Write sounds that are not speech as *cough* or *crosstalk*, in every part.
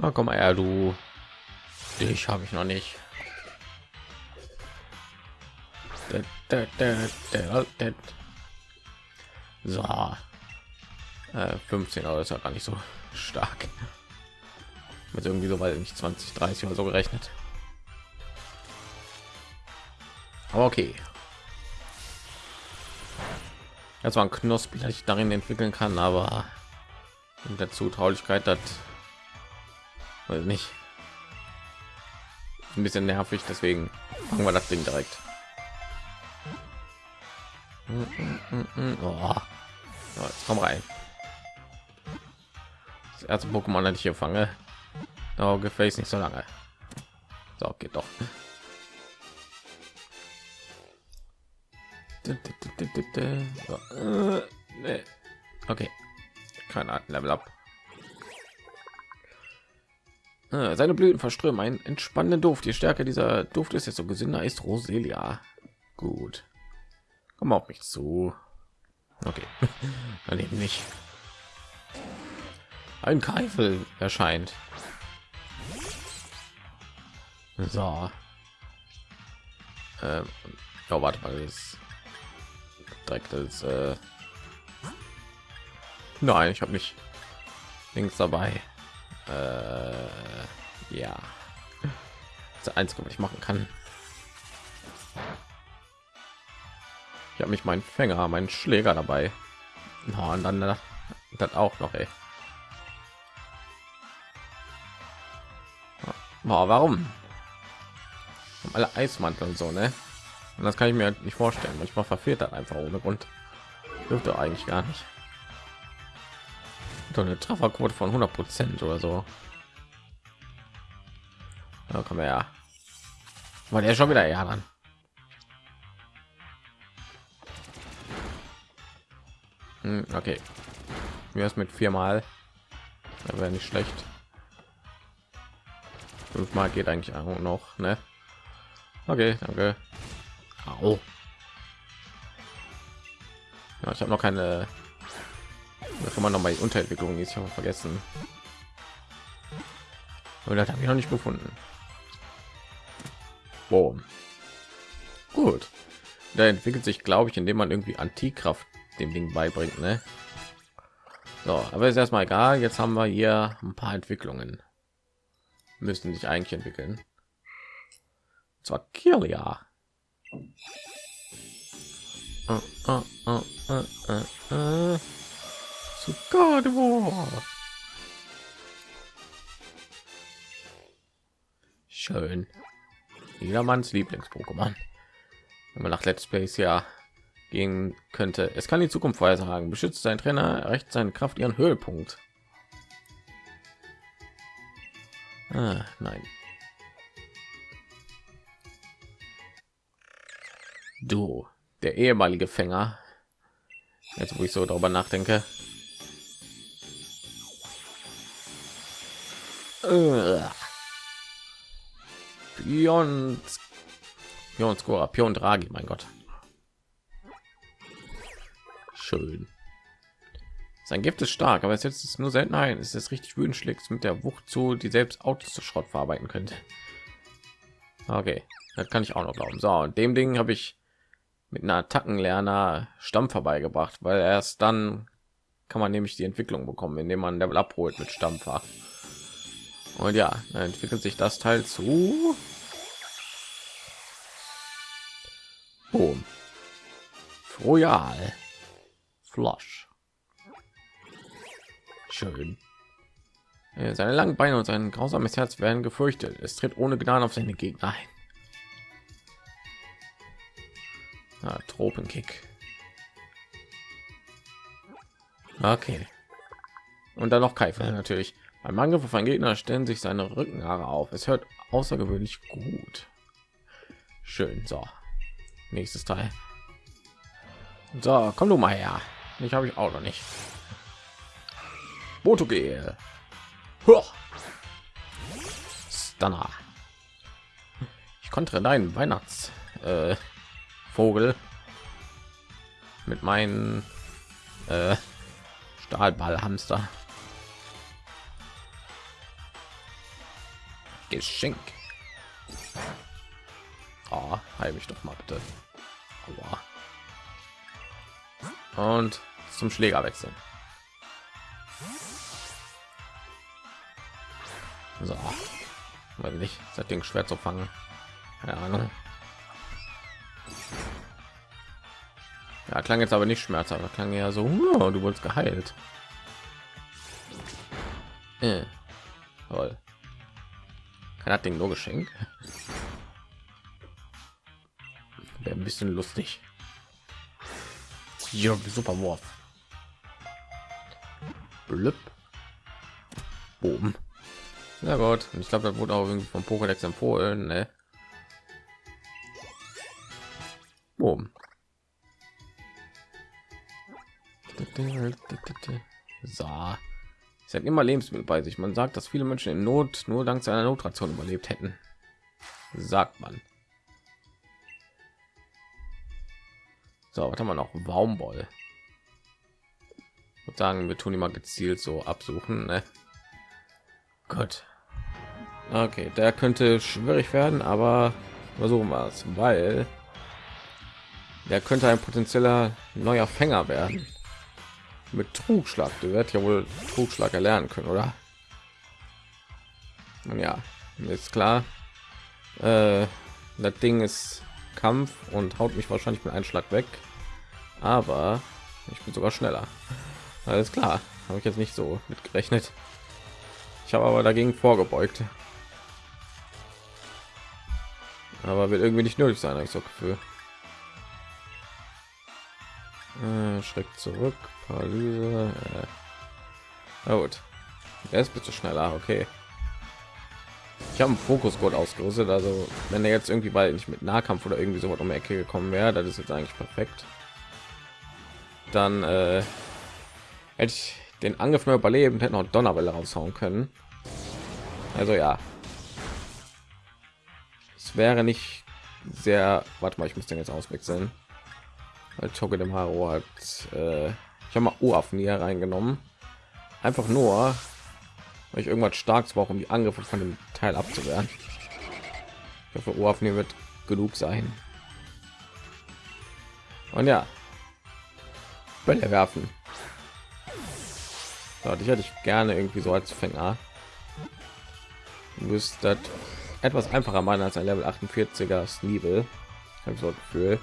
Na, komm mal her, du. Dich habe ich noch nicht. So. Äh, 15 Euro ist ja gar nicht so stark. Mit irgendwie so weil nicht 20, 30 oder so gerechnet. Aber okay. Das war ein Knospi, das ich darin entwickeln kann, aber mit der Zutraulichkeit das nicht ein bisschen nervig, deswegen machen wir das Ding direkt. Oh. So, jetzt komm rein. Das erste Pokémon, das ich hier fange. Oh, gefällt nicht so lange. So, geht doch. Okay, kein Level up. Ah, seine Blüten verströmen einen entspannenden Duft. Je stärker dieser Duft ist, desto gesünder ist Roselia. Gut. Komm auf mich zu. Okay. *laughs* Daneben nicht. Ein Keifel erscheint. So. Ähm, oh, warte mal, das direkt ist. Äh Nein, ich habe nicht links dabei. Äh, ja. Das einzige, was ich machen kann. Ich habe mich meinen Fänger, meinen Schläger dabei. Oh, und dann äh, das auch noch, ey. Oh, warum? Haben alle Eismantel und so, ne? Und das kann ich mir halt nicht vorstellen. Manchmal verfehlt das einfach ohne Grund. Dürfte eigentlich gar nicht. Doch eine Trefferquote von 100 Prozent oder so. Da kommen wir ja. War der schon wieder eher dran. Hm, okay. Wie ist mit viermal? Da wäre nicht schlecht. Fünfmal geht eigentlich auch noch, ne? Okay, danke. Au. Ja, ich habe noch keine. Kann man noch mal die Unterentwicklung ist ich vergessen. Und das habe ich noch nicht gefunden. Boom. Gut. Da entwickelt sich, glaube ich, indem man irgendwie Antikraft dem Ding beibringt, ne? So, aber ist erstmal egal. Jetzt haben wir hier ein paar Entwicklungen. Müssen sich eigentlich entwickeln. Und zwar Kirlia. Uh, uh, uh, uh, uh, uh. Schön. Jedermanns Lieblings-Pokémon. Wenn man nach Let's Plays ja gehen könnte. Es kann die Zukunft vorhersagen. Beschützt sein Trainer, erreicht seine Kraft ihren Höhepunkt. Ah, nein. Du, der ehemalige Fänger. Jetzt, wo ich so darüber nachdenke. Pion, Pion Scorer, Pion Draghi, mein Gott. Schön. Sein Gift ist stark, aber es setzt es nur selten ein. Es ist richtig wütend, schlägt mit der Wucht zu, die selbst Autos zu Schrott verarbeiten könnte. Okay, das kann ich auch noch glauben. So, und dem Ding habe ich mit einer Attackenlerner Stamm vorbeigebracht, weil erst dann kann man nämlich die Entwicklung bekommen, indem man Level abholt mit Stampfer. Und ja, entwickelt sich das Teil zu. Boom. Royal. Flush. Schön. Seine langen Beine und sein grausames Herz werden gefürchtet. Es tritt ohne Gnade auf seine Gegner ein. Ah, Tropenkick. Okay. Und dann noch Keifer natürlich. Beim Angriff auf einen Gegner stellen sich seine Rückenhaare auf. Es hört außergewöhnlich gut. Schön. So. Nächstes Teil. So, komm du mal her. Ich habe ich auch noch nicht. Botogel. Stunner. Ich konnte deinen Weihnachts äh, Vogel mit meinen äh, Stahlballhamster. Geschenk. Oh, heil mich doch mal bitte. Aua. Und zum Schläger wechseln. So, weil nicht, das Ding schwer zu fangen. Keine Ahnung. Ja, klang jetzt aber nicht schmerzhaft. Klang ja so, du wurdest geheilt. Äh. Toll. Kann das Ding nur geschenkt? Wäre ein bisschen lustig. Ja, super Wurf. Blüpp. Boom. Na gut, ich glaube, das wurde auch irgendwie vom Pokédex empfohlen, ne? Boom. So. Sie hat immer Lebensmittel bei sich. Man sagt, dass viele Menschen in Not nur dank seiner Notration überlebt hätten. Sagt man. So, was haben wir noch? Baumwoll. Und sagen, wir tun immer gezielt so absuchen. Ne? Gut. Okay, der könnte schwierig werden, aber versuchen wir es, weil der könnte ein potenzieller neuer Fänger werden. Mit Trugschlag, du wird ja wohl Trugschlag erlernen können, oder? Und ja, ist klar. Äh, das Ding ist Kampf und haut mich wahrscheinlich mit einem Schlag weg. Aber ich bin sogar schneller. Alles klar, habe ich jetzt nicht so mit gerechnet. Ich habe aber dagegen vorgebeugt. Aber wird irgendwie nicht nötig sein, ich so Gefühl. Äh, Schreck zurück, Paralyse. Äh. gut. Er ist bitte schneller, okay. Ich habe einen Fokusgurt ausgerüstet, also wenn er jetzt irgendwie weil nicht mit Nahkampf oder irgendwie so um die Ecke gekommen wäre, das ist jetzt eigentlich perfekt. Dann äh, hätte ich den Angriff nur überleben, hätte noch Donnerwelle raushauen können. Also ja, es wäre nicht sehr. Warte mal, ich muss den jetzt auswechseln. Toge dem Haro hat. Äh, ich habe mal Uaffen hier reingenommen. Einfach nur, weil ich irgendwas starkes brauche, um die Angriffe von dem Teil abzuwehren. Ich hoffe, Uaffen hier wird genug sein. Und ja, Bälle werfen. So, dich hätte ich gerne irgendwie so als Fänger. Müsste etwas einfacher machen als ein Level 48er Sneebel. Ich so Gefühl.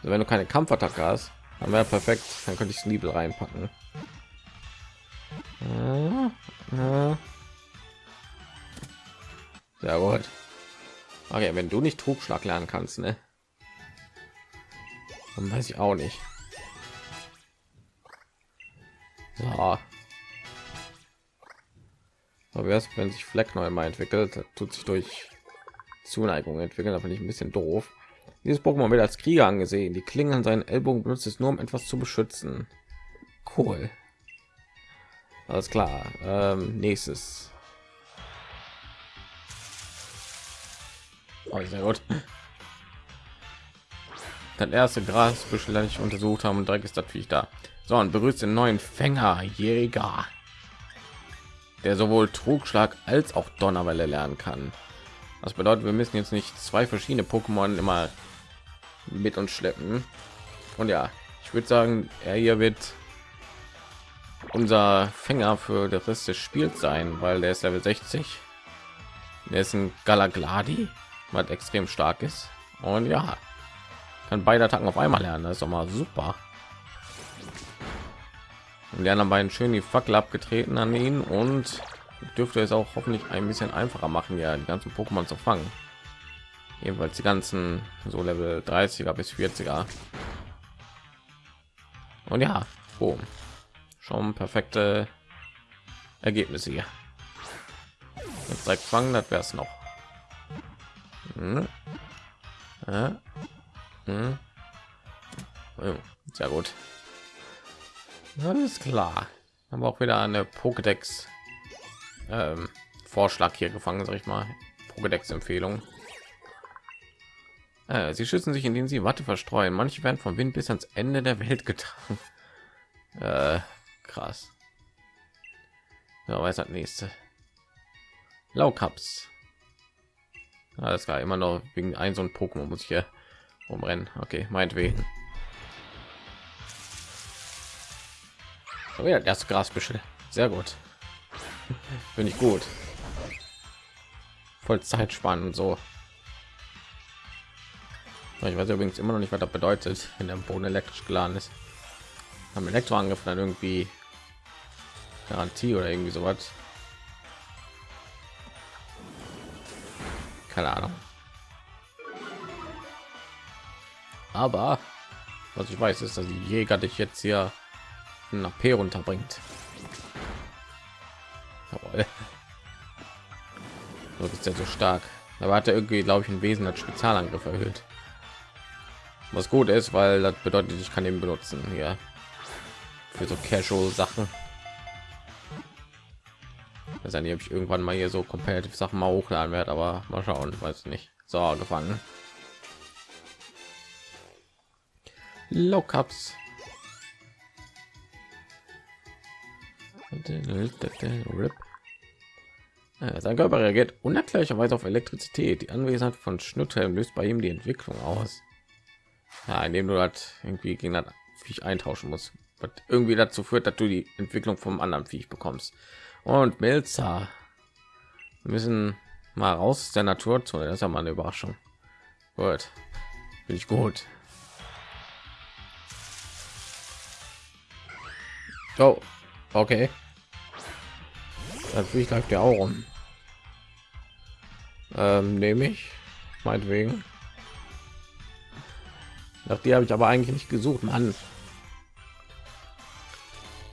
Also wenn du keine Kampfattacke hast, dann wäre perfekt. Dann könnte ich Sneebel reinpacken. Sehr gut. Okay, wenn du nicht Trugschlag lernen kannst, ne? Dann weiß ich auch nicht. So. Aber erst wenn sich Fleck neu mal entwickelt, tut sich durch Zuneigung entwickeln, da finde ich ein bisschen doof. Dieses Pokémon wird als Krieger angesehen. Die Klingen an seinen Ellbogen benutzt es nur, um etwas zu beschützen. Cool. Alles klar. Ähm, nächstes. Oh, sehr gut. Das erste Grasbüschel, das ich untersucht haben, und direkt ist Viech da. So, und berührt den neuen Fänger, Jäger der sowohl Trugschlag als auch Donnerwelle lernen kann. Das bedeutet, wir müssen jetzt nicht zwei verschiedene Pokémon immer mit uns schleppen. Und ja, ich würde sagen, er hier wird unser Fänger für den Rest des Spiels sein, weil der ist Level 60. Der ist ein Galagladi, was extrem stark ist. Und ja, kann beide Attacken auf einmal lernen. Das ist doch mal super. Und die anderen beiden schön die Fackel abgetreten an ihn und dürfte es auch hoffentlich ein bisschen einfacher machen, ja die ganzen Pokémon zu fangen. Jedenfalls die ganzen so Level 30er bis 40er. Und ja, boom. schon perfekte Ergebnisse hier. Jetzt direkt fangen, das wäre es noch. Hm. Ja. Hm. Oh, sehr gut. Alles klar. Haben auch wieder eine Pokédex ähm, Vorschlag hier gefangen, sag ich mal. Pokédex Empfehlung. Äh, sie schützen sich, indem sie Watte verstreuen. Manche werden vom Wind bis ans Ende der Welt getragen. *laughs* Äh, krass. Ja, weiß das nächste. Laukaps. Alles klar, immer noch wegen ein so ein Pokémon muss ich hier umrennen. Okay, meinetwegen. Oh ja, das Grasbüschel. Sehr gut. *laughs* Finde ich gut. Voll Zeit sparen und so. Ich weiß übrigens immer noch nicht, was das bedeutet, wenn der Boden elektrisch geladen ist. Haben Elektroangriff dann irgendwie Garantie oder irgendwie sowas. Keine Ahnung. Aber was ich weiß, ist, dass die Jäger dich jetzt hier nach P runterbringt. Jawohl. Ist ja so stark. Aber hat er irgendwie, glaube ich, ein Wesen als Spezialangriff erhöht. Was gut ist, weil das bedeutet, ich kann ihn benutzen hier für so Casual Sachen. Das habe ich irgendwann mal hier so competitive Sachen mal hochladen werde, aber mal schauen, weiß nicht. So gefangen. Low Cups. Sein Körper reagiert unerklärlicherweise auf Elektrizität. Die Anwesenheit von Schnutthelm löst bei ihm die Entwicklung aus. Ja, indem du das irgendwie gegen das Viech eintauschen musst, was irgendwie dazu führt, dass du die Entwicklung vom anderen Viech bekommst. Und Milza wir müssen mal raus aus der Naturzone. Das ist ja mal eine Überraschung. Gut, bin ich gut. Oh, okay. Natürlich läuft ja auch rum. Ähm, nehme ich, meinetwegen. Nach die habe ich aber eigentlich nicht gesucht, Mann.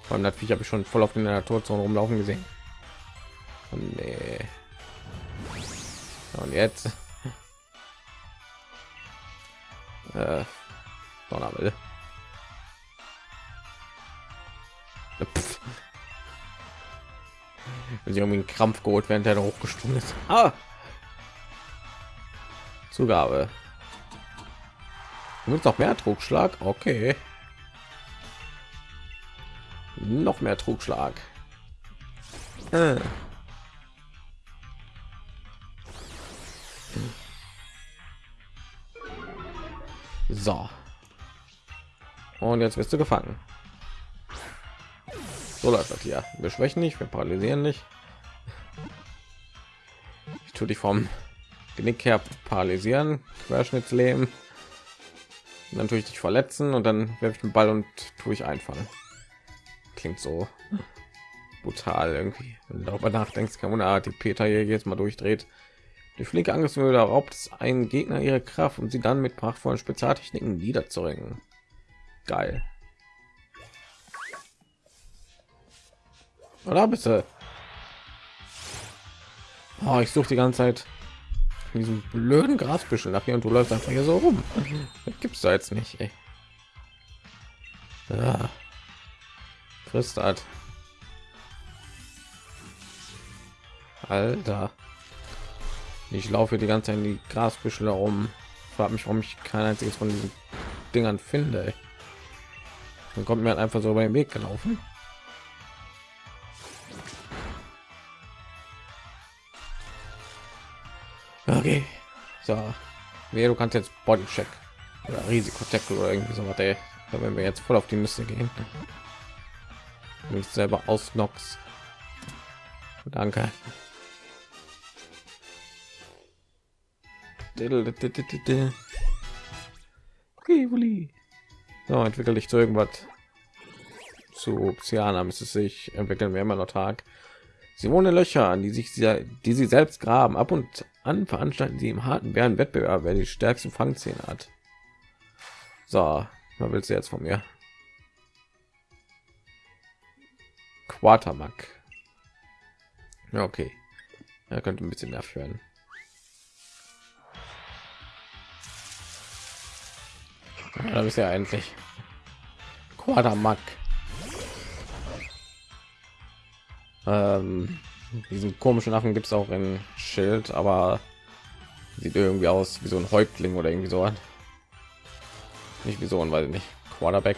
Vor natürlich habe ich schon voll auf den Naturzone rumlaufen gesehen. Und nee. Und jetzt. *laughs* äh, Donnerwelle. Wenn sie irgendwie einen Krampf geholt, während er hochgesprungen ist. Ah! Zugabe. Wird noch mehr Trugschlag? Okay. Noch mehr Trugschlag. Äh. So. Und jetzt wirst du gefangen. So läuft das hier. Wir schwächen nicht, wir paralysieren nicht. Ich tue dich vom Genick her paralysieren, Querschnittsleben natürlich dich verletzen und dann werfe ich den Ball und tue ich einfallen. Klingt so brutal irgendwie. Wenn du darüber nachdenkst, kann man die Peter hier jetzt mal durchdreht. Die flinke Angriffsmühle raubt einen Gegner ihre Kraft, um sie dann mit prachtvollen Spezialtechniken niederzuringen. Geil. Oder bitte? Oh, ich suche die ganze Zeit diesem blöden Grasbüschel nach hier und du läufst einfach hier so rum. Gibt's da jetzt nicht. Ey. Ja. Frisst hat. Alter. Ich laufe die ganze Zeit in die Grasbüschel herum. Frag mich, warum ich kein einziges von diesen Dingern finde. Ey. Dann kommt mir halt einfach so beim Weg gelaufen. Okay. So. Wer du kannst jetzt Bodycheck oder Risikotackle oder irgendwie so was, ey. wenn wir jetzt voll auf die Nüsse gehen. Nicht selber aus Nox. Danke. So, entwickle ich zu irgendwas zu Ozeana müsste sich entwickeln wir immer noch Tag. Sie wohnen Löcher, an die sich die sie selbst graben. Ab und an veranstalten sie im harten Bären Wettbewerb, wer die stärksten Fangzähne hat. So, was willst du jetzt von mir? Quatermack. Ja, okay. Er könnte ein bisschen nervig werden. Ja, da ist ja endlich. Quatermack. Ähm, diesen komischen Affen gibt es auch in Schild, aber sieht irgendwie aus wie so ein Häuptling oder irgendwie so. Nicht wie so ein, weil nicht Quarterback.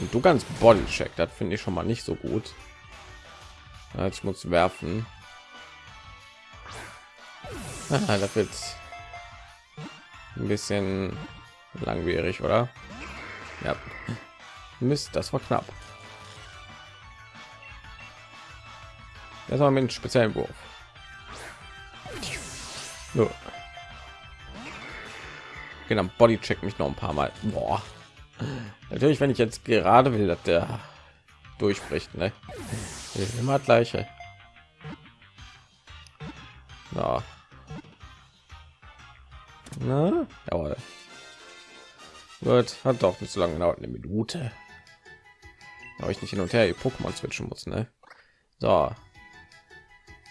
Und du kannst Bodycheck, das finde ich schon mal nicht so gut. ich muss werfen *laughs* ah, das wird ein bisschen langwierig oder ja mist das war knapp das war mit einem speziellen wurf so. genau body check mich noch ein paar mal Boah. natürlich wenn ich jetzt gerade will dass der durchbricht ne? immer gleiche ja. Na, jawohl. Wird hat doch nicht so lange gedauert, eine Minute. Aber ich nicht hin und her die Pokémon switchen muss, ne? So.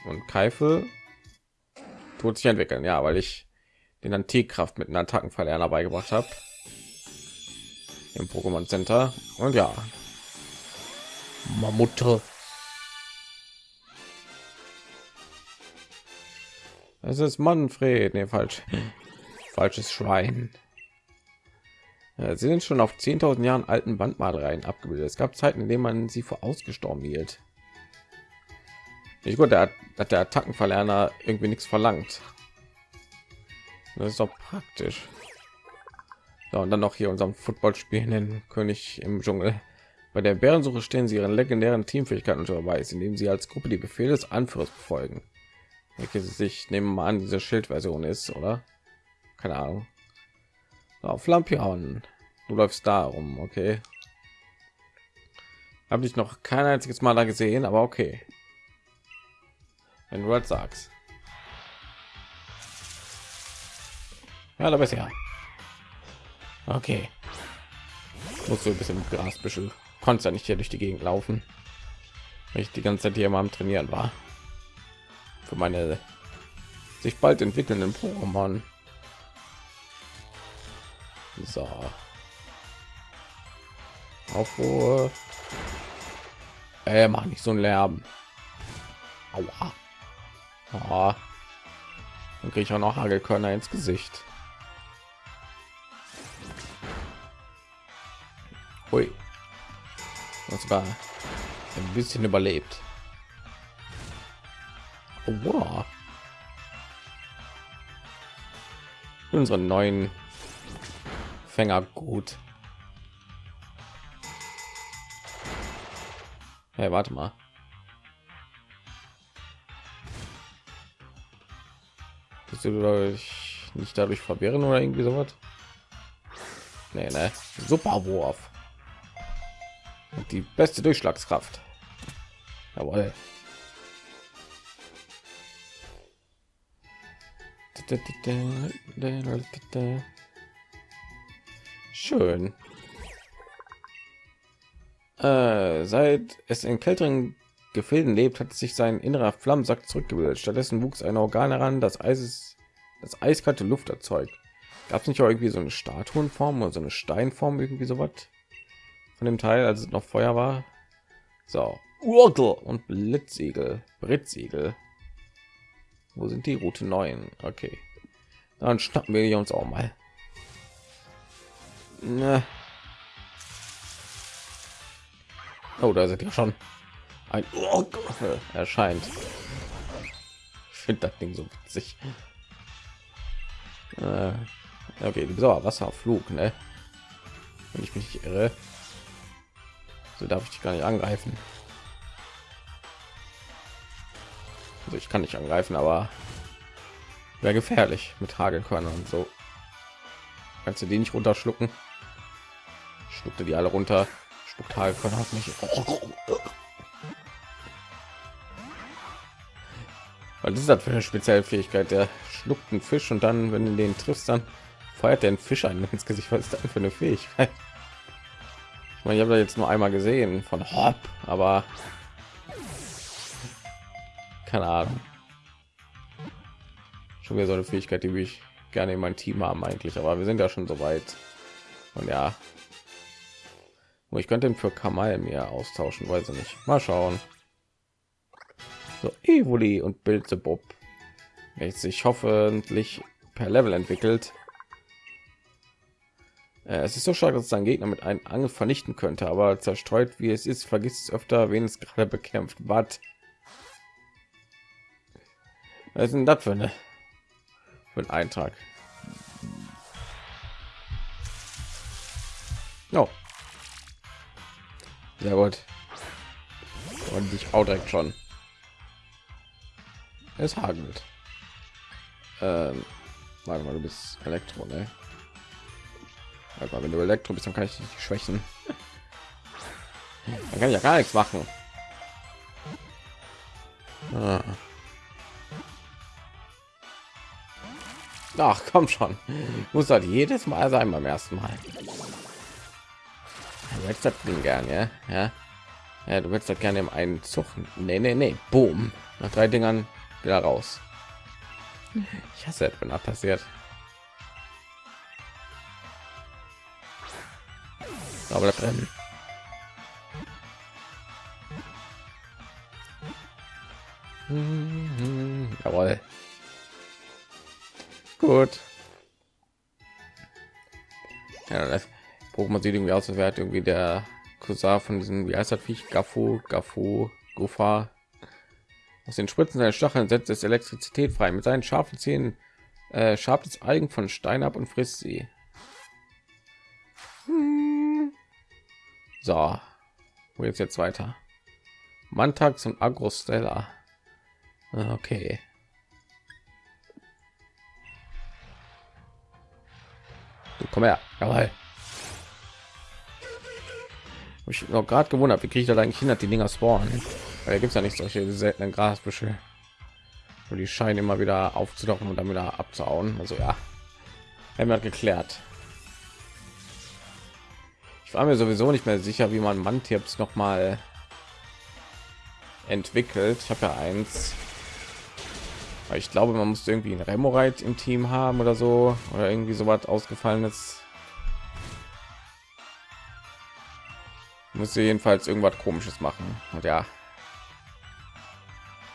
Und Keifel tut sich entwickeln, ja, weil ich den Antikkraft mit einem Attackenverlerner beigebracht habe im Pokémon Center und ja, Mammute. Es ist Manfred, nee, falsch, falsches Schwein. Ja, sie sind schon auf 10.000 Jahren alten Wandmalereien abgebildet. Es gab Zeiten, in denen man sie für ausgestorben hielt. Ich gut, der hat der Attackenverlerner irgendwie nichts verlangt. Das ist doch praktisch. So, und dann noch hier unserem Football spielenden König im Dschungel. Bei der Bärensuche stellen sie ihren legendären Teamfähigkeiten unter Beweis, indem sie als Gruppe die Befehle des Anführers befolgen. Welche sich nehmen mal an, diese Schildversion ist, oder? Keine Ahnung. Auf Lampion. Du läufst da rum, okay. Habe ich noch kein einziges Mal da gesehen, aber okay. Wenn du das sagst. Ja, da bist ja. Okay. Muss so ein bisschen Grasbüschel konnte ja nicht hier durch die Gegend laufen, weil ich die ganze Zeit hier mal am Trainieren war. Für meine sich bald entwickelnden Pokémon. So. Auf Ruhe. Äh, mach nicht so ein Lärm. Aua. Oh. Dann kriege ich auch noch Hagelkörner ins Gesicht. Hui und sogar ein bisschen überlebt. Oh, wow. Unsere neuen Fänger gut. Hey, warte mal. Bist du dadurch nicht dadurch verwirren oder irgendwie so was? Nee, ne? Super Wurf die beste Durchschlagskraft. Jawohl. Schön. Äh, seit es in kälteren Gefilden lebt, hat sich sein innerer Flammensack zurückgebildet. Stattdessen wuchs ein Organ heran, das Eis das eiskalte Luft erzeugt. Gab es nicht auch irgendwie so eine Statuenform oder so eine Steinform, irgendwie so was? von dem Teil, als es noch Feuer war. So, Urgel und Blitzsiegel, Brittsiegel. Wo sind die Route 9? Okay, dann schnappen wir uns auch mal. Ne. Oh, da sind ja schon ein Urgel erscheint. Ich finde das Ding so witzig. Äh, okay, die Wasserflug, ne? Wenn ich mich irre. So darf ich dich gar nicht angreifen. Also ich kann nicht angreifen, aber wäre gefährlich mit Hagelkörnern und so. Kannst du die nicht runterschlucken? Schluckte die alle runter. Spuckt Hagelkörner auf mich. Was ist das für eine spezielle Fähigkeit? Der schluckt einen Fisch und dann, wenn du den triffst, dann feuert der einen Fisch ein ins Gesicht. Was ist das für eine Fähigkeit? Ich meine, ich habe da jetzt nur einmal gesehen von Hop, aber keine Ahnung. Schon wieder so eine Fähigkeit, die ich gerne in mein Team haben eigentlich, aber wir sind ja schon so weit. Und ja, ich könnte ihn für Kamal mir austauschen, weiß ich nicht. Mal schauen. So, Evoli und Bob, welches sich hoffentlich per Level entwickelt. Äh, es ist so stark, dass sein Gegner mit einem Angel vernichten könnte, aber zerstreut wie es ist, vergisst es öfter, wen es gerade bekämpft. Was? Was ist denn das für eine für ein Eintrag? No. Sehr gut. Und ich auch direkt schon. Es hagelt. Ähm, warte mal, du bist Elektro, ne? Warte mal, wenn du Elektro bist, dann kann ich dich schwächen. Dann kann ich ja gar nichts machen. Ah. Ach, komm schon. Muss halt jedes Mal sein beim ersten Mal. Du willst das Ding ja? Ja. Ja, du willst das gerne im einen Zug. Nee, nee, nee. Boom. Nach drei Dingern wieder raus. Ich hasse es, wenn das passiert. Aber drin. Jawohl. Gut. Ja, das Pokémon sieht irgendwie aus, als wäre irgendwie der Cousin von diesem, wie heißt das Viech? Gafu, Gafu, Gufa. Aus den Spritzen seiner Stacheln setzt es Elektrizität frei. Mit seinen scharfen Zähnen äh, schabt es Algen von Stein ab und frisst sie. So, wo jetzt jetzt weiter? Mantax und Agrostella. Okay. Du komm her. Jawohl. Ich noch gerade gewundert, wie kriege ich da eigentlich hin, die Dinger spawnen? Weil da gibt es ja nicht solche seltenen Grasbüsche. Und die scheinen immer wieder aufzudocken und dann wieder abzuhauen. Also ja, haben wir geklärt. Ich war mir sowieso nicht mehr sicher, wie man Mantipps noch mal entwickelt. Ich habe ja eins. Ich glaube, man muss irgendwie ein Remorite im Team haben oder so oder irgendwie so was ausgefallenes. Muss jedenfalls irgendwas komisches machen. Und ja,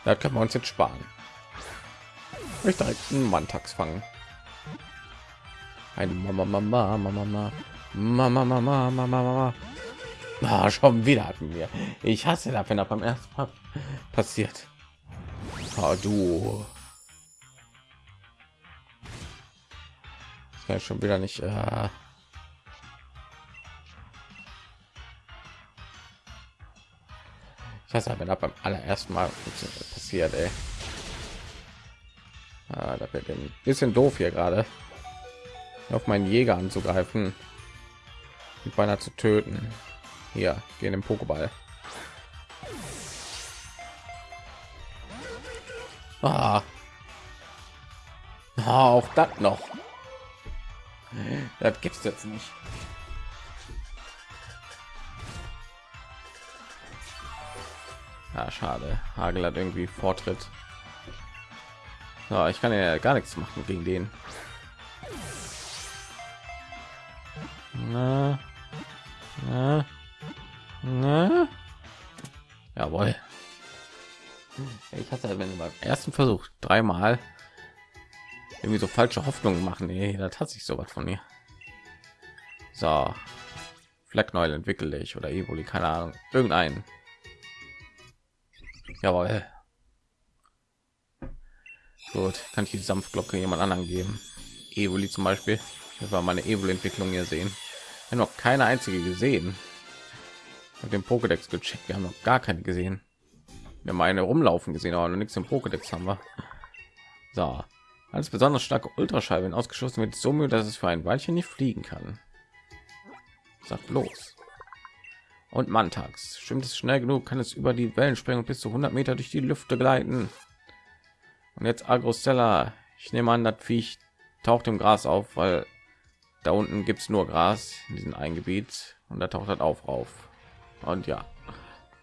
da können wir uns jetzt sparen. Ich direkt einen Mantax fangen. Ein Mama, Mama, Mama, Mama, Mama, Mama, Mama, Mama. Ah, schon wieder hatten wir. Ich hasse das, wenn das beim ersten Mal passiert. Ah, du. Das kann ich schon wieder nicht. Äh Das hat mir beim allerersten Mal passiert, ey. Ah, da wird ein bisschen doof hier gerade auf meinen Jäger anzugreifen und beinahe zu töten. Hier gehen im Pokéball. Ah. ah auch das noch. Das gibt's jetzt nicht. Ja, schade. Hagel hat irgendwie Vortritt. Ja, ich kann ja gar nichts machen gegen den. Na, na, na. Jawohl. Ich hatte wenn beim ersten Versuch dreimal irgendwie so falsche Hoffnungen machen. Nee, das hat sich so was von mir. So, Fleckneul entwickle ich oder Evoli, keine Ahnung, irgendeinen. Jawohl. Gut, kann ich die Sanftglocke jemand anderen geben? Evoli zum Beispiel. Das war meine Evoli-Entwicklung hier sehen. Wir noch keine einzige gesehen. Mit dem Pokédex gecheckt. Wir haben noch gar keine gesehen. Wir haben eine rumlaufen gesehen, aber noch nichts im Pokédex haben wir. So, als besonders starke Ultraschall, wenn ausgeschossen wird, so müde, dass es für ein Weilchen nicht fliegen kann. Sagt los und Mantax. Stimmt es schnell genug, kann es über die Wellen springen bis zu 100 Meter durch die Lüfte gleiten. Und jetzt Agrostella. Ich nehme an, das Viech taucht im Gras auf, weil da unten gibt es nur Gras in diesem einen Gebiet und da taucht das auf auf. Und ja,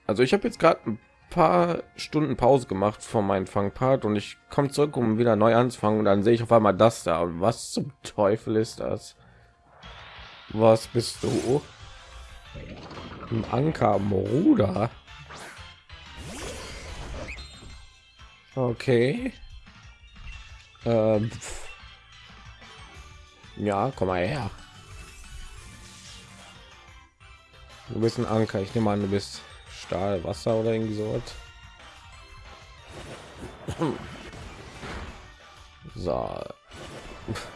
also ich habe jetzt gerade ein paar Stunden Pause gemacht von meinem Fangpart und ich komme zurück, um wieder neu anzufangen und dann sehe ich auf einmal das da. Und was zum Teufel ist das? Was bist du? Ein Anker am Ruder. Okay. Ähm. Ja, komm mal her. Du bist ein Anker. Ich nehme an, du bist Stahl, Wasser oder irgendwie so. So.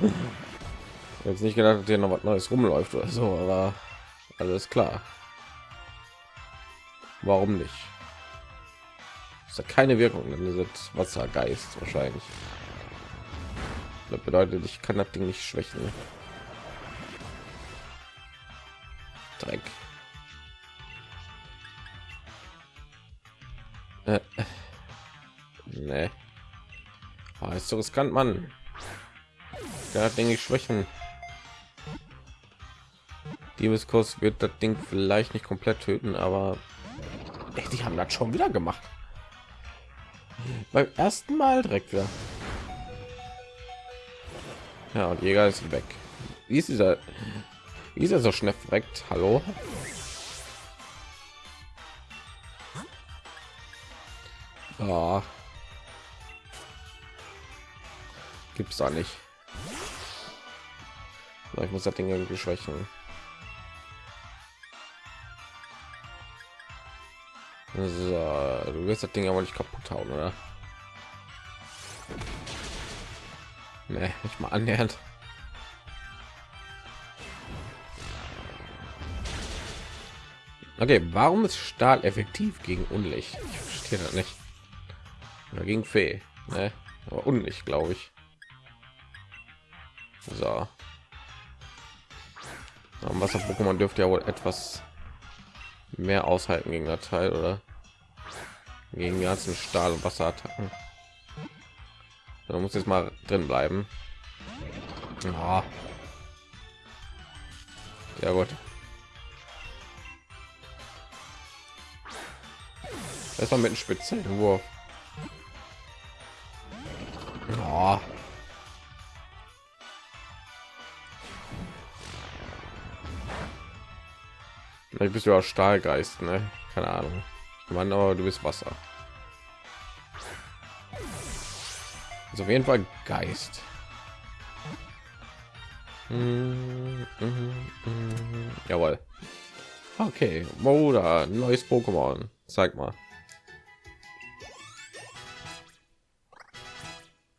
*laughs* Jetzt nicht gedacht, dass hier noch was Neues rumläuft oder so, aber alles klar. Warum nicht? Es hat keine Wirkung, dann ist Wassergeist wahrscheinlich. Das bedeutet, ich kann das Ding nicht schwächen. Dreck. Äh, nee. Ah, ist so riskant, Mann. Der denke ich schwächen. Diebeskurs wird das Ding vielleicht nicht komplett töten, aber ey, die haben das schon wieder gemacht. Beim ersten Mal direkt wieder. Ja, und Jäger ist weg. Wie ist dieser? Wie ist er so schnell direkt? Hallo? Ah. Gibt's da nicht. Ich muss das Ding irgendwie schwächen. So, du wirst das Ding aber nicht kaputt hauen, oder? Nee, nicht mal annähernd. Okay, warum ist Stahl effektiv gegen Unlicht? Ich verstehe das nicht. Oder gegen Fee, ne? Aber Unlicht, glaube ich. So. Wasser-Pokémon dürfte ja wohl etwas mehr aushalten gegen der Teil oder gegen die ganzen Stahl- und Wasserattacken. Da muss jetzt mal drin bleiben. Ja, ja gut. Erstmal mit dem Spitzenwurf. Ja. Vielleicht bist du auch Stahlgeist, ne? Keine Ahnung. Meine, aber du bist Wasser. Also auf jeden Fall Geist. Mm, mm, mm, Jawohl. Okay, Moda, neues Pokémon. Zeig mal.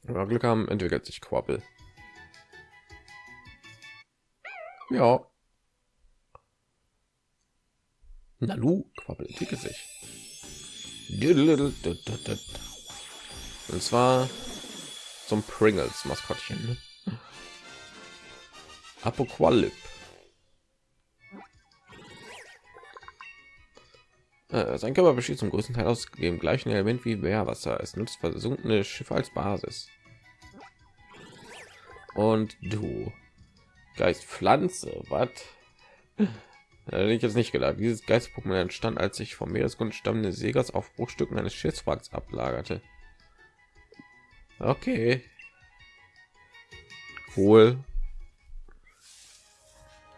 Ja, Glück haben, entwickelt sich Quabbel. Ja. Nalu, Quabbel entwickelt sich. Und zwar zum Pringles Maskottchen. Apocalyp. Äh, sein Körper besteht zum größten Teil aus dem gleichen Element wie Meerwasser. Es nutzt versunkene Schiffe als Basis. Und du, Geist Pflanze, was? Hätte ich jetzt nicht gedacht. Dieses Geist-Pokémon entstand, als sich vom Meeresgrund stammende Segers auf Bruchstücken eines Schiffswracks ablagerte. Okay. Cool.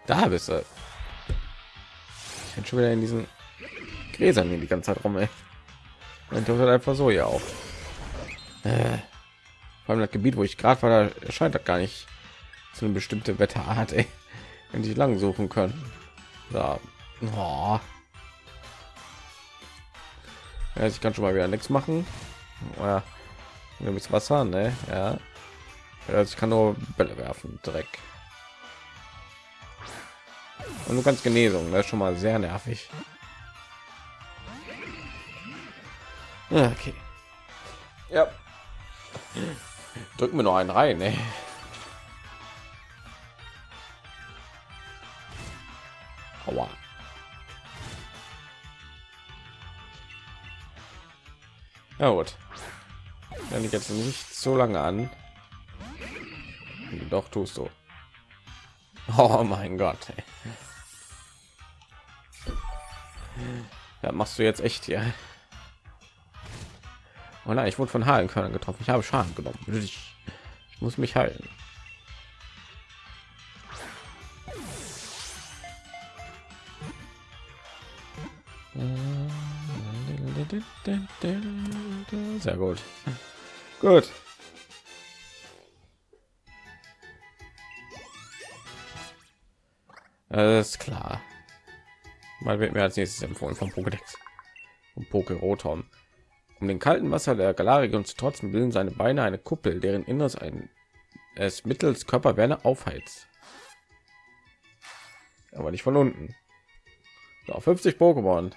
Da bist du. Ich bin schon wieder in diesen Gräsern die ganze Zeit rum, ey. Dann tut einfach so ja auch. Äh, vor allem das Gebiet, wo ich gerade war, da erscheint das gar nicht so eine bestimmte Wetterart, ey. Wenn sie lang suchen können. Ja. Oh. ja. ich kann schon mal wieder nichts machen. Ja. Bist Wasser, ne? Ja. Also ich kann nur Bälle werfen, Dreck. Und du kannst Genesung, das ist schon mal sehr nervig. Okay. Ja. Drücken wir noch einen rein, ne? Aua. Ja gut. Wenn ich jetzt nicht so lange an. Doch tust du. Oh mein Gott. Ja, machst du jetzt echt hier? Oh nein, ich wurde von Halenkörnern getroffen. Ich habe Schaden genommen. Ich muss mich heilen. Sehr gut. Gut. Alles klar. Mal wird mir als nächstes empfohlen vom Pokédex und Poké Rotom. Um den kalten Wasser der Galarregion zu trotzen, bilden seine Beine eine Kuppel, deren Inneres ein es mittels Körperwärme aufheizt. Aber nicht von unten. So, 50 Pokémon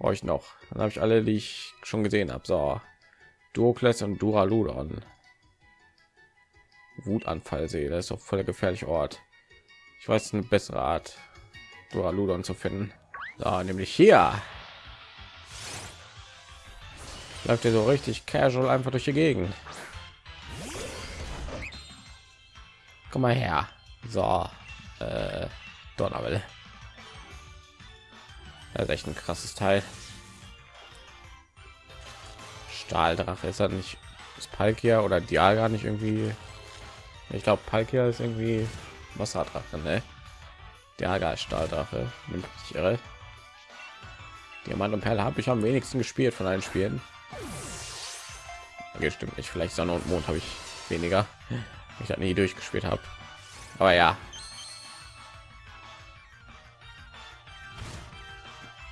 euch noch. Dann habe ich alle, die ich schon gesehen habe. So, Duokles und Duraludon. Wutanfall sehe, das ist doch voll der gefährliche Ort. Ich weiß eine bessere Art, Duraludon zu finden. So, nämlich hier. Läuft ihr so richtig casual einfach durch die Gegend. Komm mal her. So, äh, Donnerwelle. Das echt ein krasses Teil. Stahldrache ist er nicht ist Palkia oder Dialga nicht irgendwie ich glaube Palkia ist irgendwie Wasserdrache ne? Dialga ist Stahldrache nimmt ich irre Diamant und Perle habe ich am wenigsten gespielt von allen Spielen okay, stimmt nicht vielleicht Sonne und Mond habe ich weniger *laughs* ich nie durchgespielt habe aber ja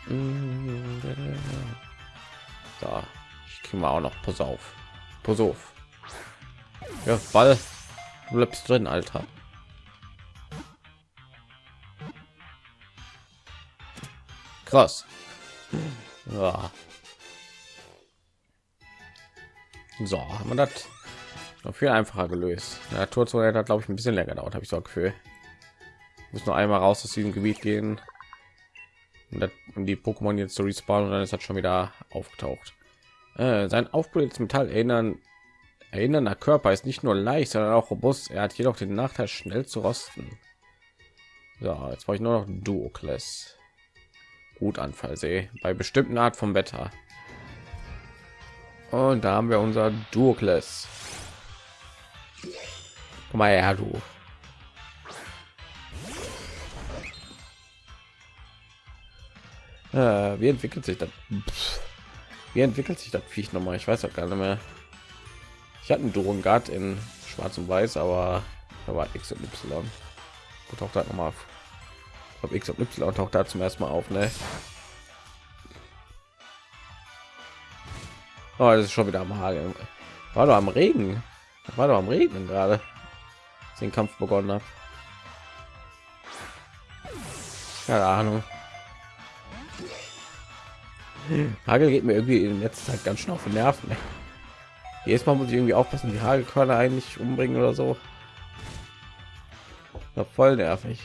So, ich kriege mal auch noch Pass auf. Pass auf. Ja, Ball. Du bleibst drin, Alter. Krass. Ja. So, haben wir das noch viel einfacher gelöst. Der Torzone hat, glaube ich, ein bisschen länger gedauert, habe ich so Gefühl. Muss nur einmal raus aus diesem Gebiet gehen und die Pokémon jetzt zu respawnen und dann ist das schon wieder aufgetaucht. Äh, sein aufblähtes Metall erinnern erinnernder Körper ist nicht nur leicht, sondern auch robust. Er hat jedoch den Nachteil, schnell zu rosten. So, jetzt brauche ich nur noch Duokles. Gut Anfallsee bei bestimmten Art vom Wetter. Und da haben wir unser Duokles. Komm mal her, du. Äh, wie entwickelt sich das? Wie entwickelt sich das Viech noch mal? Ich weiß auch gar nicht mehr. Ich hatte einen Durongard in Schwarz und Weiß, aber da war X und Y. Wo taucht das noch mal auf? Ob X und Y taucht da zum ersten Mal auf, ne? Oh, das ist schon wieder am Hageln. War doch am Regen. War doch am Regnen gerade. Den Kampf begonnen hat. Keine Ahnung. Hagel geht mir irgendwie in letzter Zeit ganz schön auf den Nerven. Ey. Jedes Mal muss ich irgendwie aufpassen, die Hagelkörner eigentlich umbringen oder so. Ja, voll nervig.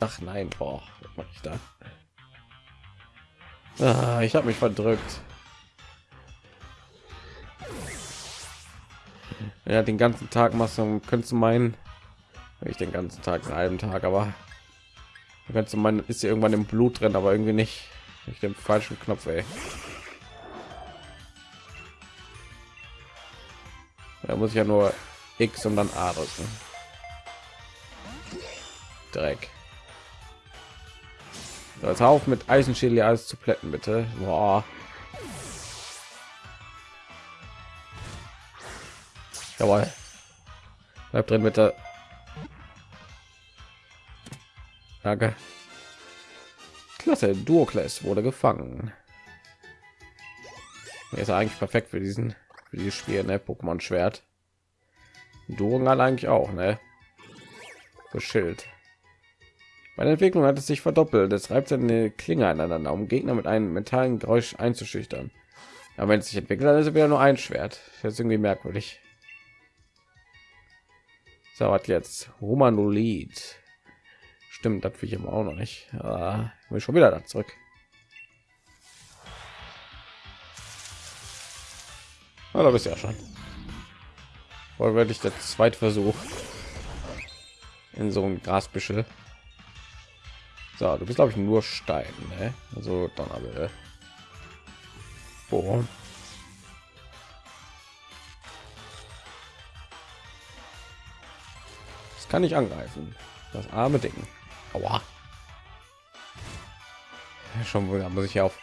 Ach nein, boah, was mache ich da? Ah, ich habe mich verdrückt. Ja, den ganzen Tag machst du, könntest du meinen, ich den ganzen Tag, einen halben Tag, aber du meinen, ist irgendwann im Blut drin, aber irgendwie nicht. Ich den falschen Knopf, ey. Da muss ich ja nur X und dann A drücken. Dreck. Jetzt auf mit Eisenschädel alles zu plätten, bitte. Boah. Jawohl. Bleib drin, bitte. Danke. Klasse, Duokles wurde gefangen. Er ist eigentlich perfekt für diesen für dieses Spiel, ne? Pokémon Schwert. Duongal eigentlich auch, ne? Für Schild. Bei der Entwicklung hat es sich verdoppelt. Es reibt seine Klinge aneinander, um Gegner mit einem metallen Geräusch einzuschüchtern. Aber wenn es sich entwickelt, dann ist es wieder nur ein Schwert. Das ist irgendwie merkwürdig. So, was jetzt? Humanolid. Stimmt, das will ich auch noch nicht. Ja, will schon wieder da zurück. Ja, da bist ja schon. Wohl werde ich der zweite Versuch in so ein Grasbüschel. So, du bist glaube ich nur Stein, ne? Also dann aber Boah. Das kann ich angreifen. Das arme Ding. Aua. Schon wieder muss ich ja auf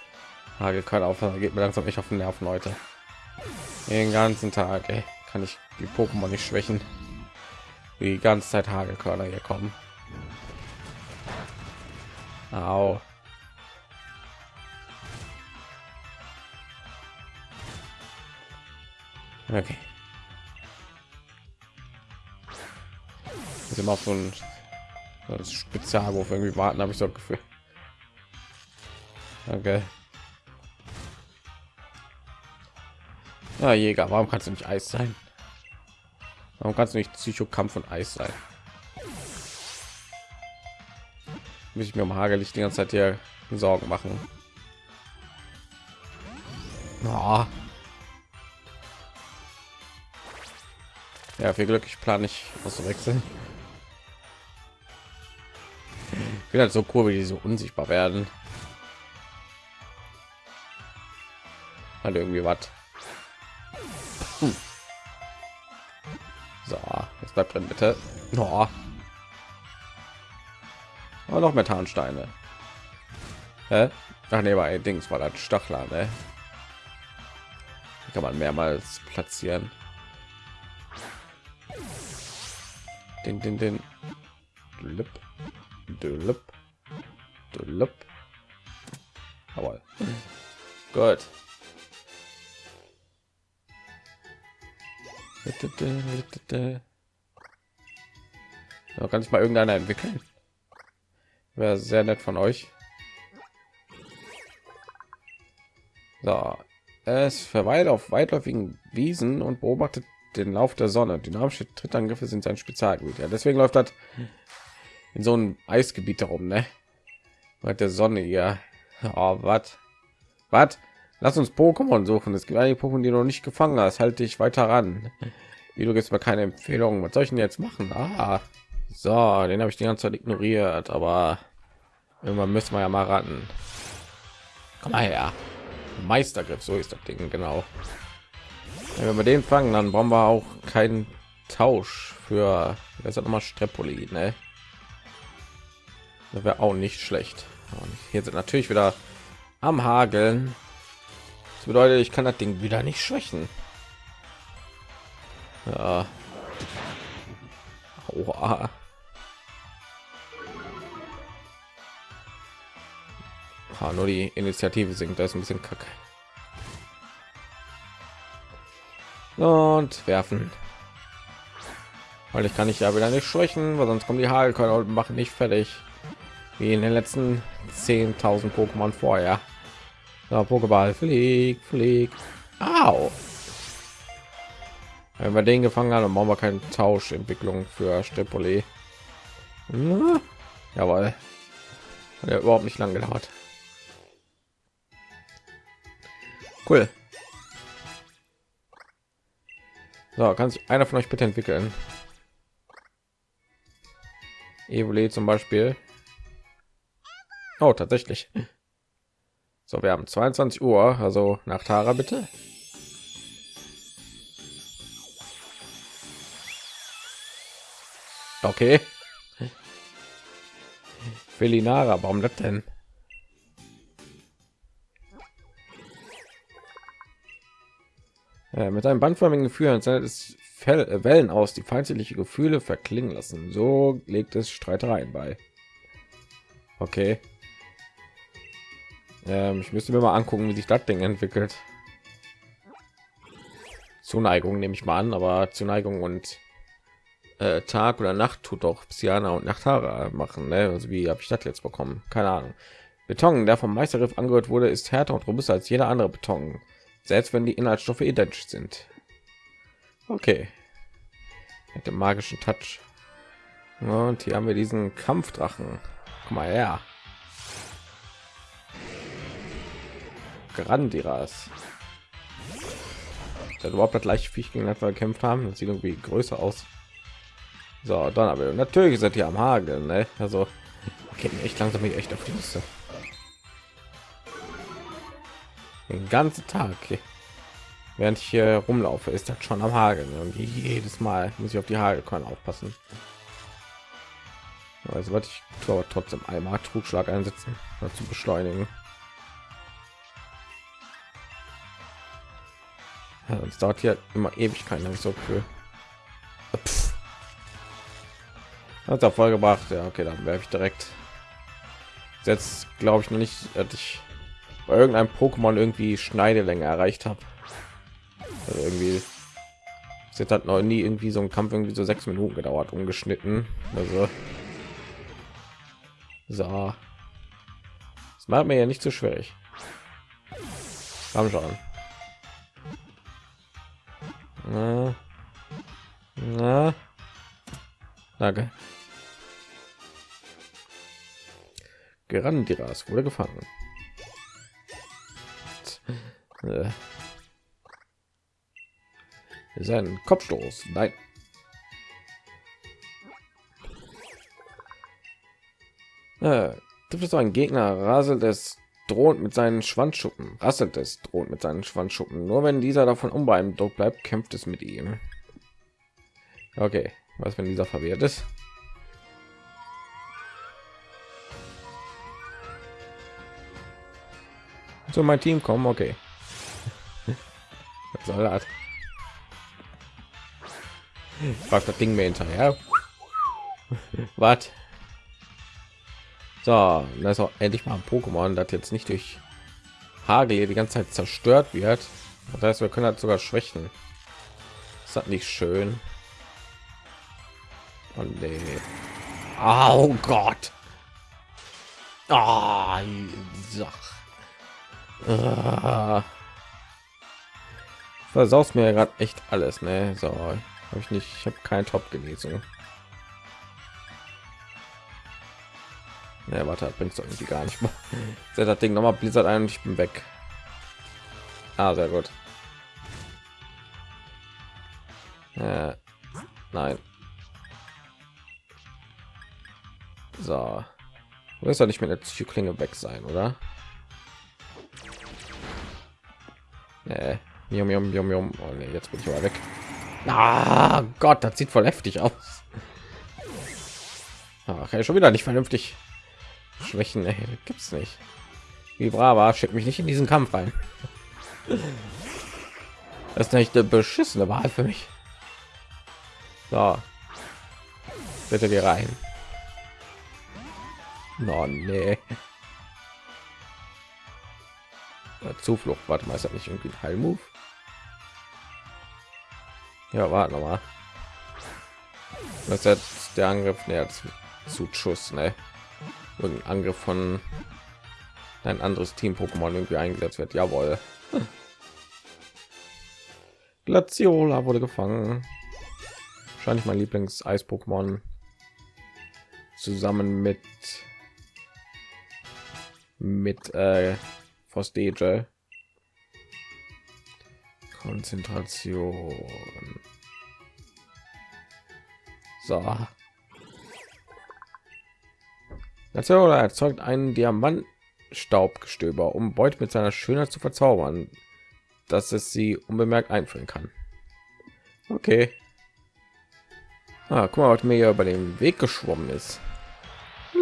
Hagelkarte auf, geht mir langsam nicht auf den Nerven, Leute. Den ganzen Tag, ey, kann ich die Pokémon nicht schwächen. Die ganze Zeit Hagelkörner hier kommen. Au. Okay. Sind wir auf so ein das Spezialwurf irgendwie warten, habe ich so ein Gefühl. Okay. Ja, Jäger, warum kannst du nicht Eis sein? Warum kannst du nicht Psychokampf und Eis sein? Muss ich mir um Hagelicht die ganze Zeit hier Sorgen machen. Oh. Ja, viel Glück, ich plane nicht auszuwechseln. Bin halt so cool, wie die so unsichtbar werden. Halt irgendwie was. Hm. So, jetzt bleibt drin bitte. Oh. Oh, noch Methansteine. Hä? Ach nee, bei Dings war das Stachler, ne? kann man mehrmals platzieren. Den, den, den. Lip. Dülp. Dülp. Jawohl. Gut. Ja, kann ich mal irgendeiner entwickeln? Wäre sehr nett von euch. So, es verweilt auf weitläufigen Wiesen und beobachtet den Lauf der Sonne. Dynamische Trittangriffe sind sein Spezialgebiet. Ja, deswegen läuft das in so einem Eisgebiet herum, ne? Bei der Sonne ja. Oh, was? Was? Lass uns Pokémon suchen. Es gibt einige Pokémon, die du noch nicht gefangen hast. Halte dich weiter ran. Wie du gibst mir keine Empfehlung. Was soll ich denn jetzt machen? Ah, so, den habe ich die ganze Zeit ignoriert, aber irgendwann müssen wir ja mal raten. Komm mal her. Meistergriff, so ist das Ding genau. Wenn wir den fangen, dann brauchen wir auch keinen Tausch für das hat nochmal Strepoli, ne? Das wäre auch nicht schlecht. Und hier sind natürlich wieder am Hageln. Das bedeutet, ich kann das Ding wieder nicht schwächen. Ja. Oha. Ha, nur die Initiative sinkt, da ist ein bisschen kacke. Und werfen. Weil ich kann ich ja wieder nicht schwächen, weil sonst kommen die Hagelkörner und machen nicht fertig wie in den letzten 10.000 Pokémon vorher. Ja, Pokéball, flieg, flieg. Au. Wenn wir den gefangen haben, dann brauchen wir keine Tauschentwicklung für Stepole. Ja, jawohl. Hat ja überhaupt nicht lang gedauert. Cool. So, kann sich einer von euch bitte entwickeln? Evole zum Beispiel. Oh, tatsächlich. So, wir haben 22 Uhr, also nach Tara bitte. Okay. Felinara, warum das denn? Ja, mit einem bandförmigen Gefühl sendet es äh, Wellen aus, die feindliche Gefühle verklingen lassen. So legt es Streitereien bei. Okay. Ähm, ich müsste mir mal angucken, wie sich das Ding entwickelt. Zuneigung nehme ich mal an, aber Zuneigung und äh, Tag oder Nacht tut doch Psyana und Nachtara machen. Ne? Also wie habe ich das jetzt bekommen? Keine Ahnung. Beton, der vom Meisterriff angehört wurde, ist härter und robuster als jeder andere Beton, selbst wenn die Inhaltsstoffe identisch sind. Okay. Mit dem magischen Touch. Und hier haben wir diesen Kampfdrachen. Guck mal her. Grandiras. Das überhaupt das gleiche Viech gegen das wir gekämpft haben. Das sieht irgendwie größer aus. So, dann aber natürlich sind die am Hageln, ne? Also okay, echt langsam echt auf die Liste. Den ganzen Tag, okay. während ich hier rumlaufe, ist das schon am Hageln. Und jedes Mal muss ich auf die Hagelkorn aufpassen. Also was ich trotzdem einmal Trugschlag einsetzen, zu beschleunigen. Es dauert hier immer Ewigkeiten, habe ich so für. Hat er voll gebracht. Ja, okay, dann werfe ich direkt. Jetzt glaube ich noch nicht, dass ich bei irgendeinem Pokémon irgendwie Schneidelänge erreicht habe. Also irgendwie Es hat noch nie irgendwie so ein Kampf irgendwie so sechs Minuten gedauert, umgeschnitten. Also so, das macht mir ja nicht so schwierig. Komm schon. Na, na. Danke. Gerandiras wurde gefangen. Äh. Ist ein Kopfstoß. Nein. Äh, trifft es ein Gegner, raselt es droht mit seinen Schwanzschuppen, rasselt es droht mit seinen Schwanzschuppen. Nur wenn dieser davon unbeeindruckt bleibt, kämpft es mit ihm. Okay, was wenn dieser verwehrt ist? Zu mein Team kommen, okay. Das? Fragt das Ding mir hinterher. Was? So, da ist auch endlich mal ein Pokémon, das jetzt nicht durch Hagel die ganze Zeit zerstört wird. Das heißt, wir können halt sogar schwächen. Ist das nicht schön? Oh nee. Oh Gott. Ah, oh. Versaust mir gerade echt alles, ne? So, habe ich nicht, ich habe kein Top gelesen. Ja, warte, bringst du irgendwie gar nicht. Set das Ding noch mal Blizzard ein und ich bin weg. Ah, sehr gut. Äh, nein. So. Du wirst doch nicht mit der Psychoklinge weg sein, oder? Nee. Jum, jum, jum, jum. Oh, nee, jetzt bin ich aber weg. Ah, Gott, das sieht voll heftig aus. Ach, ja, schon wieder nicht vernünftig. Schwächen ey, gibt's nicht. Wie brava, schickt mich nicht in diesen Kampf rein. Das ist nicht eine beschissene Wahl für mich. So. Bitte geh rein. No, nee. Zuflucht, warte mal, ist das nicht irgendwie ein Heilmove? Ja, warte mal. Ist jetzt der Angriff näher zu Schuss, ne? Irgendein Angriff von ein anderes Team Pokémon irgendwie eingesetzt wird. Jawohl. Glaciola wurde gefangen. Wahrscheinlich mein Lieblings Eis Pokémon zusammen mit mit äh, Frostage. Konzentration. So. National erzeugt einen Diamantstaubgestöber, um Beute mit seiner Schönheit zu verzaubern, dass es sie unbemerkt einführen kann. Okay. Ah, guck mal, was mir hier über den Weg geschwommen ist.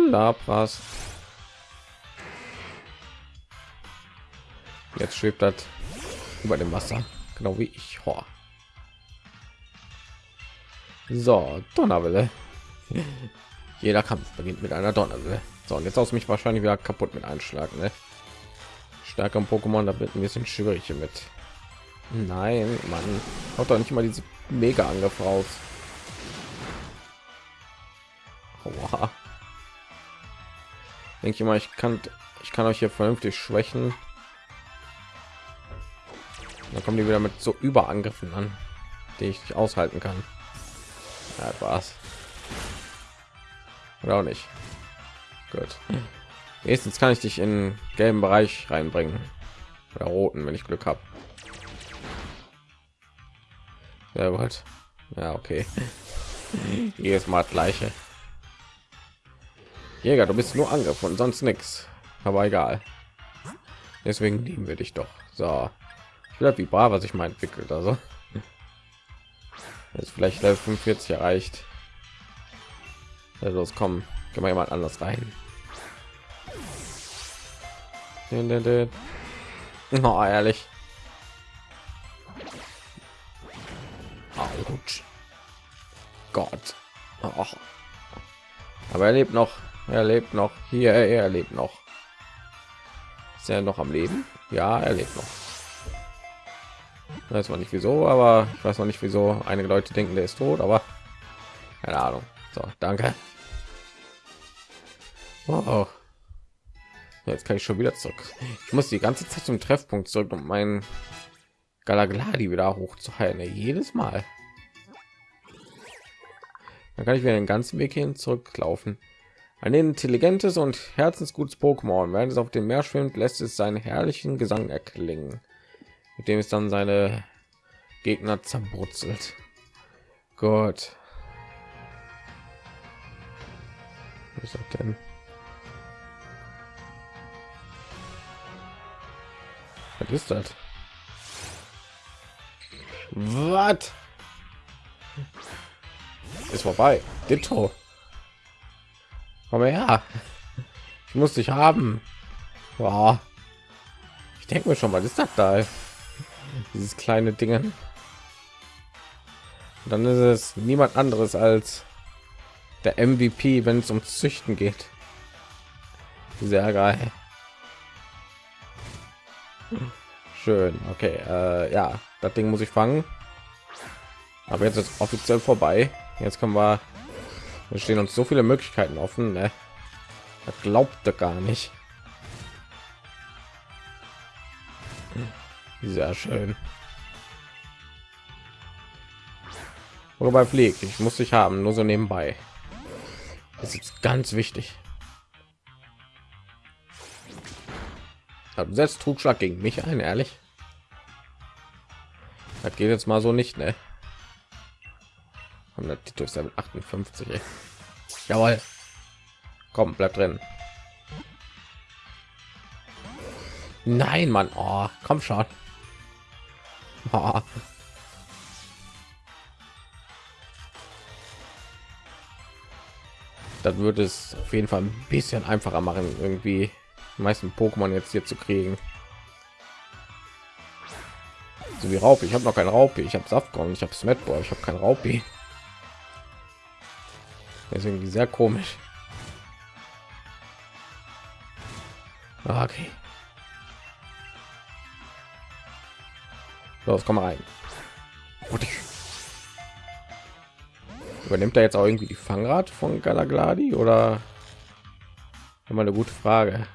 Lapras. Jetzt schwebt das über dem Wasser, genau wie ich. Ho. So, Donnerwelle. *laughs* Jeder Kampf beginnt mit einer Donnerwelle. So, und jetzt aus mich wahrscheinlich wieder kaputt mit Einschlag. Ne? Stärker Pokémon, da wird ein bisschen schwierig mit. Nein, man haut doch nicht mal diese mega Angriff raus. Denke ich mal, ich kann ich kann euch hier vernünftig schwächen. Dann kommen die wieder mit so Überangriffen an, die ich nicht aushalten kann. Ja, war's. Oder auch nicht. Gut. Nächstens kann ich dich in gelben Bereich reinbringen. Oder roten, wenn ich Glück habe. Sehr gut. Ja, okay. *laughs* Jedes Mal gleiche. Jäger, du bist nur angegriffen sonst nichts. Aber egal. Deswegen lieben wir dich doch. So. Ich wie brav, was ich mal entwickelt. Also ist vielleicht Level 45 erreicht. Ja, los, komm, kann mal jemand anders rein. Oh, ehrlich. Autsch. Gott. Oh. Aber er lebt noch. Er lebt noch. Hier, er lebt noch. Ist er noch am Leben? Ja, er lebt noch. weiß man nicht wieso aber ich weiß noch nicht wieso einige leute denken der ist tot aber keine ahnung so danke wow. jetzt kann ich schon wieder zurück ich muss die ganze zeit zum treffpunkt zurück um meinen galagladi wieder hochzuhalten jedes mal dann kann ich wieder den ganzen weg hin zurücklaufen ein intelligentes und herzensgutes Pokémon. Während es auf dem Meer schwimmt, lässt es seinen herrlichen Gesang erklingen, mit dem es dann seine Gegner zerbrutzelt. Gott. Was ist das denn? Was ist das? Was? Ist vorbei. Ditto. Komm her. Ich muss dich haben. Boah. Ich denke mir schon, was ist das da? Dieses kleine Dingen. dann ist es niemand anderes als der MVP, wenn es um Züchten geht. Sehr geil. Schön. Okay, äh, ja, das Ding muss ich fangen. Aber jetzt ist offiziell vorbei. Jetzt können wir wir stehen uns so viele Möglichkeiten offen. Ne? Das glaubte gar nicht. Sehr schön. Wobei fliegt, ich muss dich haben, nur so nebenbei. Das ist ganz wichtig. Setzt Trugschlag gegen mich ein, ehrlich. Das geht jetzt mal so nicht, ne? Und die durch 58. Ey. Jawohl. Komm, bleib drin. Nein, Mann. Oh, komm schon. Oh. Das würde es auf jeden Fall ein bisschen einfacher machen, irgendwie meisten Pokémon jetzt hier zu kriegen. So wie Raupi. Ich habe noch kein Raupi. Ich habe Saftkorn. Ich habe Smetball. Ich habe kein Raupi. Irgendwie sehr komisch. Ah, okay. Los, komm rein. Übernimmt er jetzt auch irgendwie die Fangrad von Galagladi oder? Immer eine gute Frage.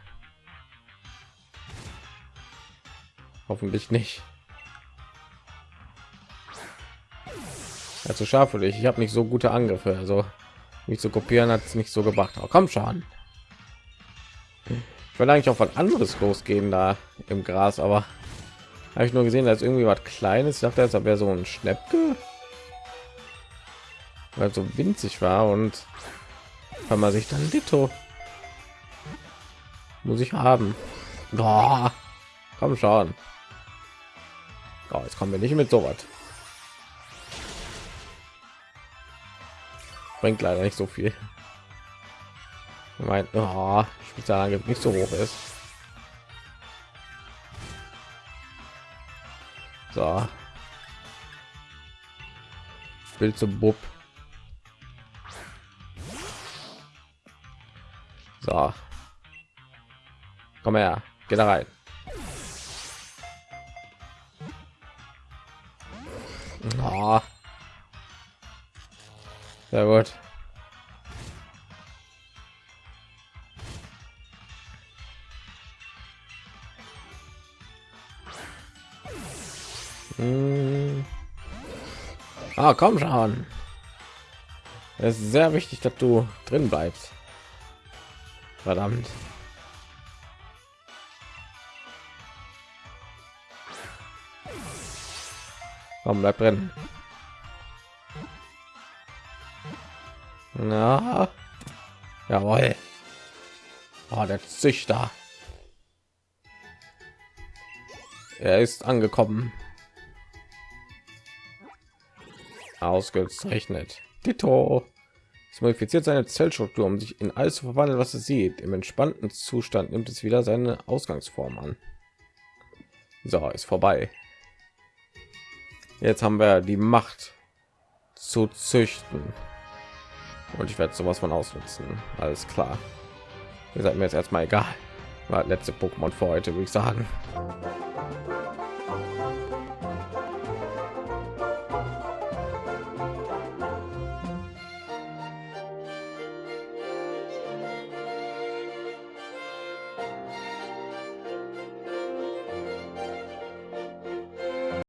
Hoffentlich nicht. Also scharf für dich. Ich habe nicht so gute Angriffe, also mich zu kopieren hat es nicht so gebracht. Aber komm schon. Ich will eigentlich auch was anderes losgehen da im Gras, aber habe ich nur gesehen, dass irgendwie was Kleines. Ich dachte, das wäre so ein Schnäppke, weil so winzig war und kann man sich dann Ditto muss ich haben. Oh, komm schon. Oh, jetzt kommen wir nicht mit so was. bringt leider nicht so viel mein oh, Spezialangriff nicht so hoch ist so will zum bub so komm her geh da rein oh. Sehr gut. Hm. Ah, komm schon. Es ist sehr wichtig, dass du drin bleibst. Verdammt. Komm, bleib drin. Na, jawohl. Oh, der Züchter. Er ist angekommen. Ausgezeichnet. Tito. Es modifiziert seine Zellstruktur, um sich in alles zu verwandeln, was es sieht. Im entspannten Zustand nimmt es wieder seine Ausgangsform an. So, ist vorbei. Jetzt haben wir die Macht zu züchten und ich werde sowas von ausnutzen alles klar ihr seid mir jetzt erstmal egal war letzte pokémon für heute würde ich sagen